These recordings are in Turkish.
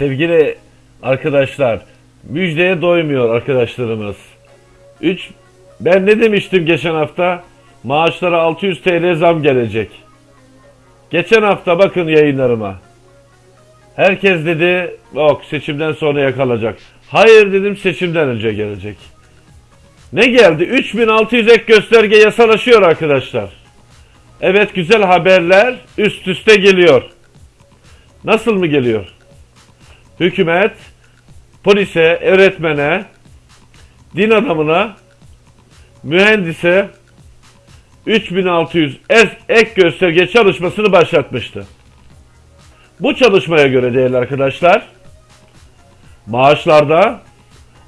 Sevgili arkadaşlar, müjdeye doymuyor arkadaşlarımız. 3 ben ne demiştim geçen hafta? Maaşlara 600 TL zam gelecek. Geçen hafta bakın yayınlarıma. Herkes dedi, yok seçimden sonra yakalacak. Hayır dedim seçimden önce gelecek. Ne geldi? 3600 ek gösterge yasalaşıyor arkadaşlar. Evet güzel haberler üst üste geliyor. Nasıl mı geliyor? Hükümet polise, öğretmene, din adamına, mühendise 3600 es- ek gösterge çalışmasını başlatmıştı. Bu çalışmaya göre değerli arkadaşlar maaşlarda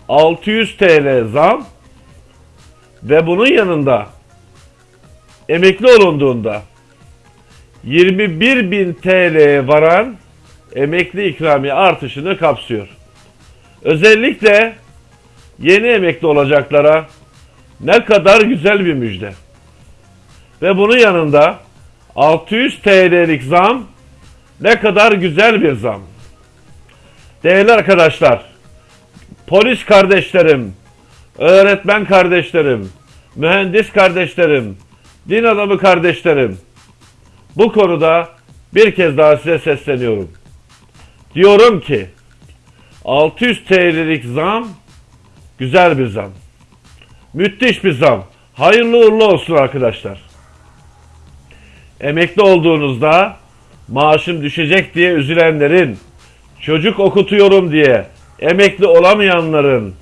600 TL zam ve bunun yanında emekli olunduğunda 21.000 TL'ye varan emekli ikramiye artışını kapsıyor. Özellikle yeni emekli olacaklara ne kadar güzel bir müjde. Ve bunun yanında 600 TL'lik zam ne kadar güzel bir zam. Değerli arkadaşlar, polis kardeşlerim, öğretmen kardeşlerim, mühendis kardeşlerim, din adamı kardeşlerim, bu konuda bir kez daha size sesleniyorum. Diyorum ki 600 TL'lik zam güzel bir zam. Müthiş bir zam. Hayırlı uğurlu olsun arkadaşlar. Emekli olduğunuzda maaşım düşecek diye üzülenlerin, çocuk okutuyorum diye emekli olamayanların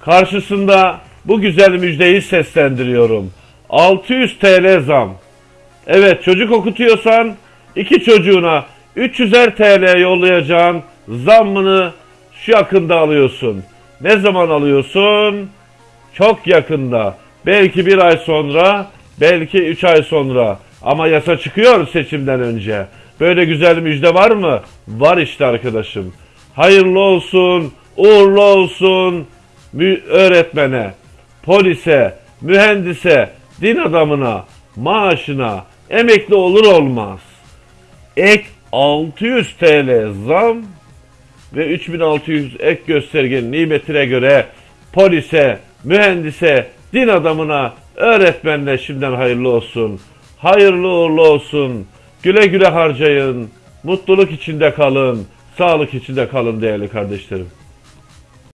karşısında bu güzel müjdeyi seslendiriyorum. 600 TL zam. Evet çocuk okutuyorsan iki çocuğuna 300'er TL yollayacağın zammını şu yakında alıyorsun. Ne zaman alıyorsun? Çok yakında. Belki bir ay sonra, belki üç ay sonra. Ama yasa çıkıyor seçimden önce. Böyle güzel müjde var mı? Var işte arkadaşım. Hayırlı olsun, uğurlu olsun öğretmene, polise, mühendise, din adamına, maaşına emekli olur olmaz. Ek 600 TL zam ve 3600 ek göstergenin nimetine göre polise, mühendise, din adamına, öğretmenine şimdiden hayırlı olsun. Hayırlı uğurlu olsun. Güle güle harcayın. Mutluluk içinde kalın. Sağlık içinde kalın değerli kardeşlerim.